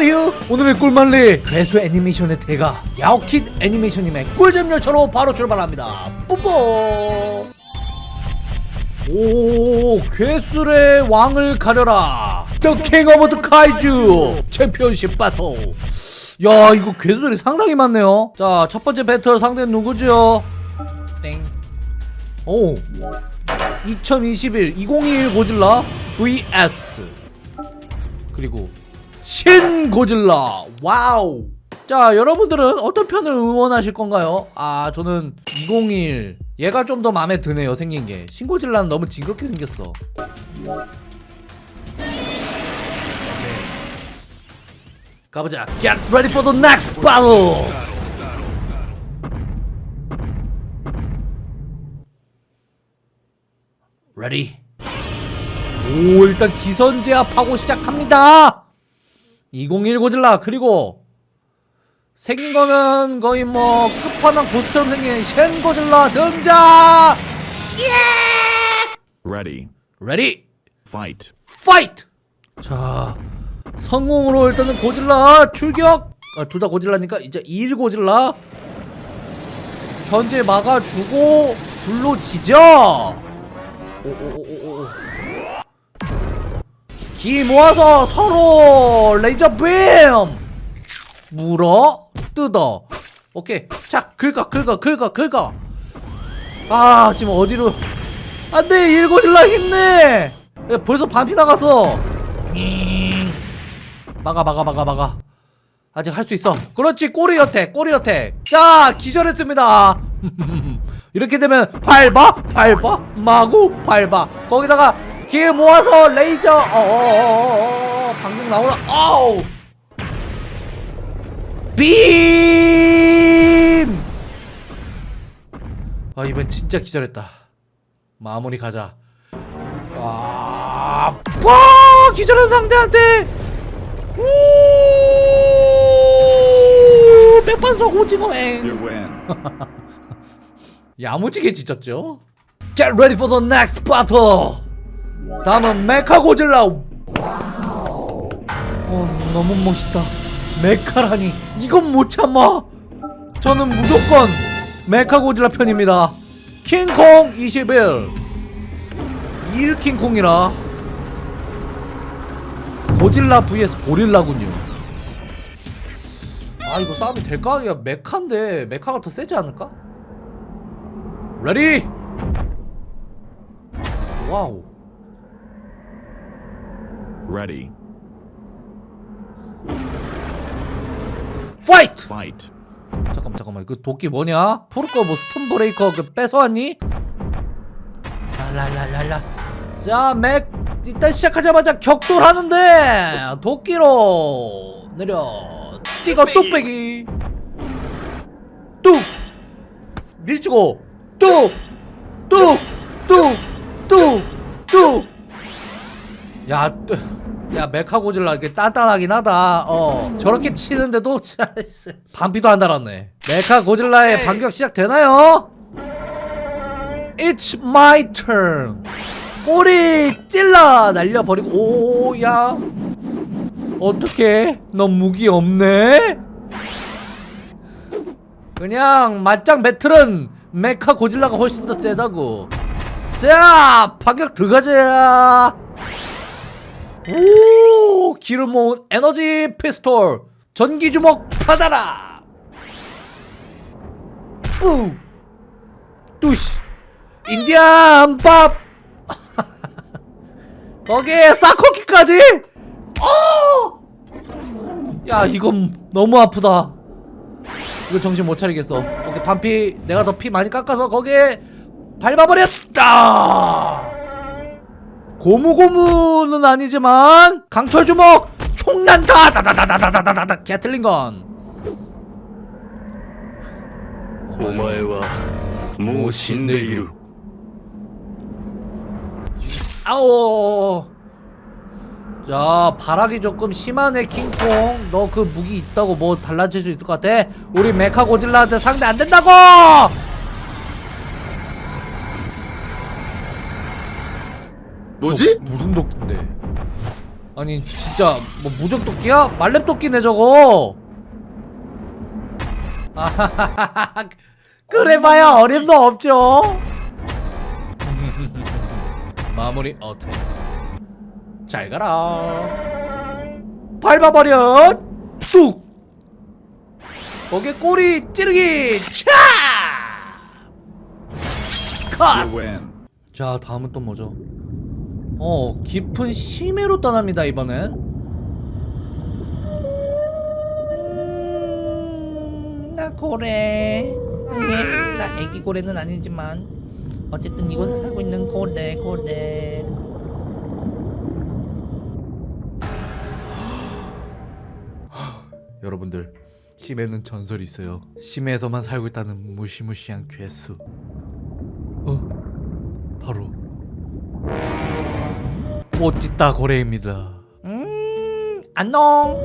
하우유 오늘의 꿀만리. 괴수 애니메이션의 대가 야오킷 애니메이션님의 꿀잼 열차로 바로 출발합니다. 뽀뽀 오 괴수들의 왕을 가려라. The King of the Kaiju 챔피언십 바틀 야 이거 괴수들이 상당히 많네요. 자 첫 번째 배틀 상대는 누구죠? 땡오. 2021 2021 고질라 vs. 그리고 신 고질라. 와우. 자 여러분들은 어떤 편을 응원하실 건가요? 아 저는 201 얘가 좀 더 마음에 드네요 생긴 게. 신고질라는 너무 징그럽게 생겼어. 네. 가보자. Get ready for the next battle. Ready? 오 일단 기선 제압하고 시작합니다 201 고질라 그리고 생긴 거는 거의 뭐 끝판왕 보스처럼 생긴 신 고질라 등장! Ready. Ready Fight. Fight 자 성공으로 일단은 고질라 출격! 아, 둘 다 고질라니까? 이제 2일 고질라. 현재 막아주고 불로 지져 오오오오오 기 모아서 서로 레이저 빔! 물어 뜯어. 오케이. 자 긁어 긁어 긁어 긁어. 아 지금 어디로. 안돼 일고질라 힘내 야, 벌써 반피 나갔어. 막아 막아 막아 막아. 아직 할 수 있어. 그렇지 꼬리 여택 꼬리 여택 자 기절했습니다. 이렇게 되면 밟아? 밟아? 마구? 밟아. 거기다가 기 모아서 레이저. 어어어어 방금 나오나? 아우. 빔! 아 이번 진짜 기절했다. 마무리 가자. 아, 와 기절한 상대한테! 우! 백반석 오징어행. 야무지게 지쳤죠? Get ready for the next battle 다음은 메카 고질라 어 너무 멋있다. 메카라니. 이건 못 참아. 저는 무조건 메카 고질라 편입니다. 킹콩 21 1 킹콩이라. 고질라 vs 고릴라군요. 아 이거 싸움이 될까? 야 mecha인데 mecha가 더 세지 않을까? Ready wow Ready. Fight Fight. 잠깐만 잠깐만. 그 도끼 뭐냐? 포르코 뭐 스톤 브레이커 그 뺏어왔니? 랄랄랄랄라. 자맥 일단 시작하자마자 격돌하는데 도끼로 내려. 뛰고 뚝배기. 뚝. 밀치고 뚝뚝 야 야 메카 고질라 이게 단단하긴 하다. 어. 저렇게 치는데도 진짜 반피도 안 달았네. 메카 고질라의 반격 시작되나요? It's my turn. 꼬리 찔러 날려버리고 오야. 어떡해? 너 무기 없네? 그냥 맞짱 배틀은 메카 고질라가 훨씬 더 세다고. 자 반격 들어가자 오 기름 모은 에너지 피스톨. 전기 주먹 받아라. 우. 뚜시. 인디안 밥. 거기에 사코키까지? 어! 야 이건 너무 아프다. 이거 정신 못 차리겠어. 오케이 반피. 내가 더 피 많이 깎아서 거기에 밟아버렸다 고무고무는 아니지만 강철 주먹 총난다 다다다다다다다다 개틀린건 오마에와 모 신데이루 아오 자 바락이 조금 심하네 킹콩 너 그 무기 있다고 뭐 달라질 수 있을 것 같아? 우리 메카 고질라한테 상대 안 된다고! 뭐지? 무슨 독인데? 아니 진짜 뭐 무적 도끼야? 말렙 도끼네 저거 아하하하 그래봐야 어림도 없죠 마무리 어택 잘 가라 밟아버려 뚝 거기에 꼬리 찌르기 차 컷! 자 다음은 또 뭐죠? 어 깊은 심해로 떠납니다 이번엔. 음, 나 고래. 아니 나 애기 고래는 아니지만 어쨌든 이곳에 살고 있는 고래 고래. 여러분들 심해는 전설이 있어요. 심해에서만 살고 있다는 무시무시한 괴수. 어? 바로 뽀찌따 고래입니다. 음, 안녕.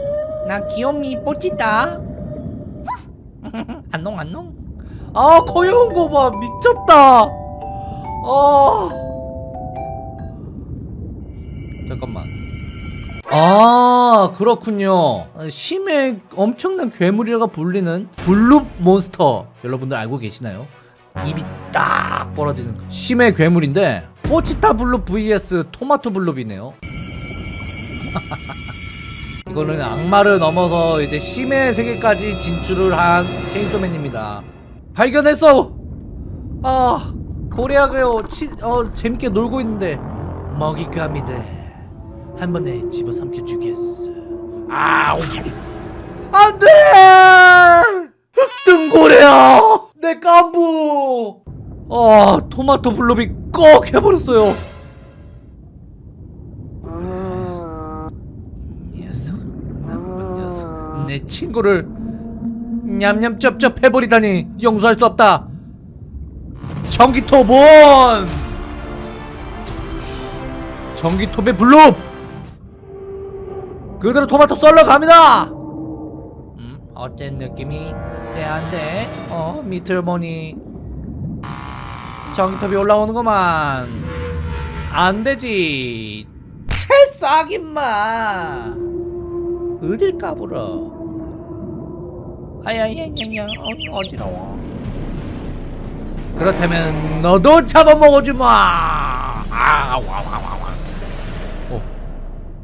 나 귀요미 뽀찌따. 안녕, 안녕. 아, 거여운 거 봐. 미쳤다. 아. 잠깐만. 아, 그렇군요. 심해 엄청난 괴물이라가 불리는 블룹 몬스터. 여러분들 알고 계시나요? 입이 딱 벌어지는 심해 괴물인데 포치타 블룹 vs 토마토 블룹이네요. 이거는 악마를 넘어서 이제 심해 세계까지 진출을 한 체인소맨입니다. 발견했어! 아 고래하게요 치, 어, 재밌게 놀고 있는데. 먹잇감이 돼한 번에 집어삼켜 주겠어. 아우 안돼! 흑등고래야! 내 깐부 아 토마토 블록이 꺽 해버렸어요. 녀석 나쁜 녀석 내 친구를 냠냠 쩝쩝 해버리다니 용서할 수 없다. 전기톱은 전기톱의 블록 그대로 토마토 썰러 갑니다! 음, 어쨌 느낌이? 쎄한데? 어 보니 전기톱이 올라오는구만. 안되지. 찰싹임마. 어딜 까불어. 아야야야야 어, 어지러워. 그렇다면 너도 잡아먹어주마. 아와와와와. 어.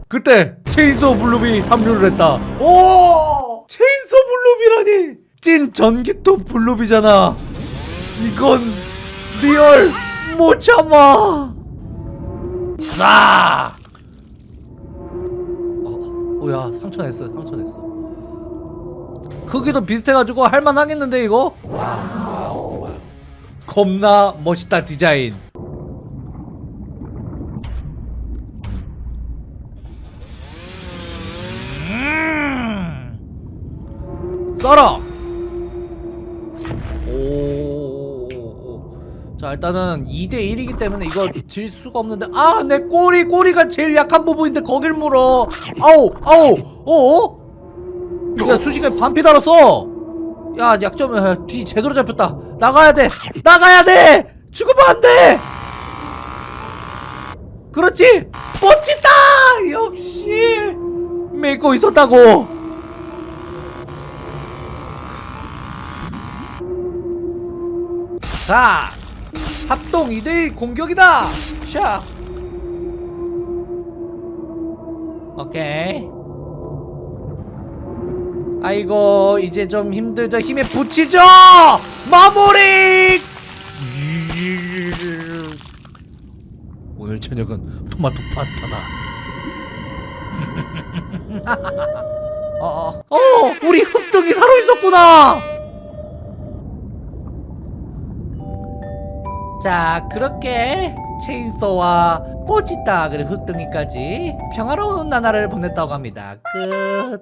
그때 chainsaw 블룸이 합류를 했다. 오! chainsaw 블룸이라니! 찐 전기톱 블룸이잖아. 이건 real 못 참아. 자! 어, 오야 상처 냈어 상처 냈어. 크기도 비슷해가지고 할만 하겠는데 이거? 겁나 멋있다 디자인. 음. 썰어! 오. 자 일단은 2대1이기 때문에 이거 질 수가 없는데. 아 내 꼬리 꼬리가 제일 약한 부분인데 거길 물어. 아우 아우 어? 야 순식간에 반피 달았어. 야 약점 아, 뒤 제대로 잡혔다. 나가야 돼. 나가야 돼. 죽으면 안돼. 그렇지? 멋지다! 역시! 믿고 있었다고. 자 합동 2대1 공격이다. 샤. 오케이. 아이고 이제 좀 힘들죠. 힘에 붙이죠. 마무리! 오늘 저녁은 토마토 파스타다. 어, 어, 어 우리 흑등이 살아있었구나 자 그렇게 체인소와 뽀찌따 그리고 흑등이까지 평화로운 나날을 보냈다고 합니다. 끝